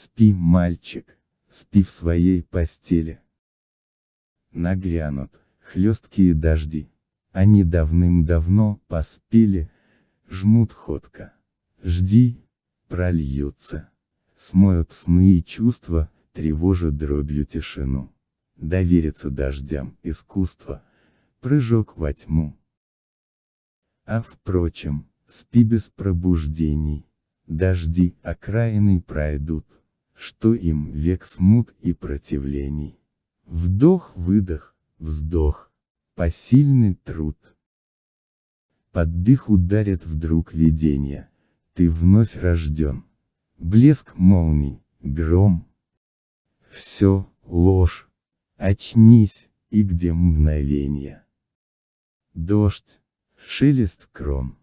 Спи, мальчик, спи в своей постели. Нагрянут, хлесткие дожди. Они давным-давно поспели, жмут ходко. Жди, прольются. Смоют сны и чувства, тревожат дробью тишину. Довериться дождям искусство, прыжок во тьму. А впрочем, спи без пробуждений, дожди окраины пройдут, что им век смут и противлений. Вдох-выдох, вздох, посильный труд. Под дых ударит вдруг видение, ты вновь рожден. Блеск молний, гром. Все, ложь. Очнись, и где мгновение. Дождь, шелест крон.